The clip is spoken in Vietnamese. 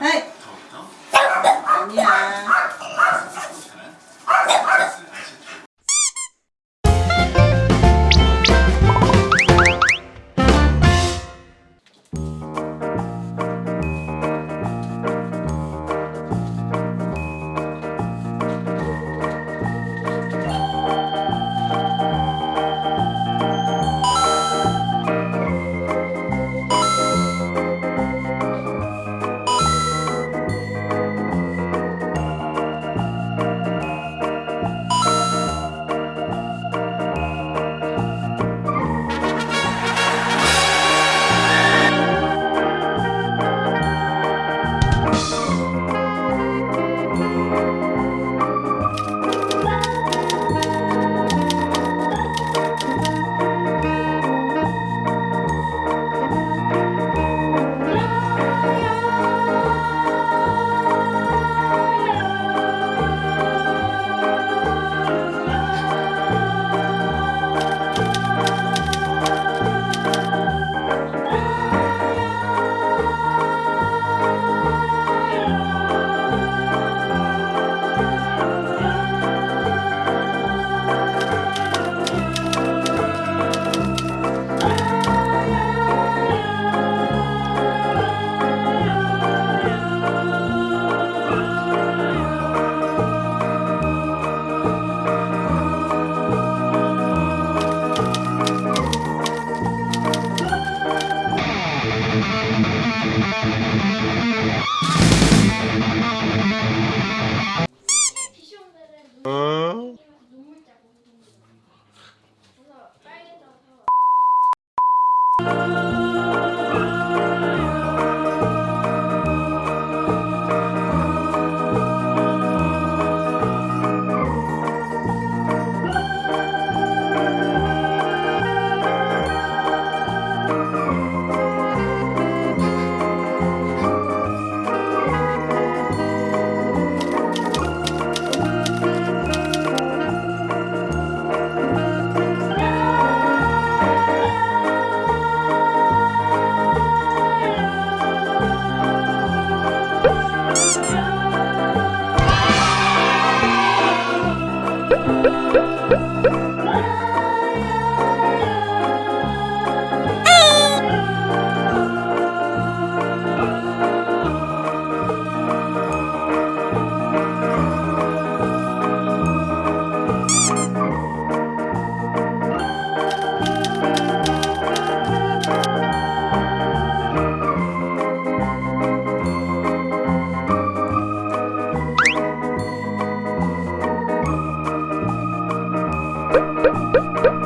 はい。Thank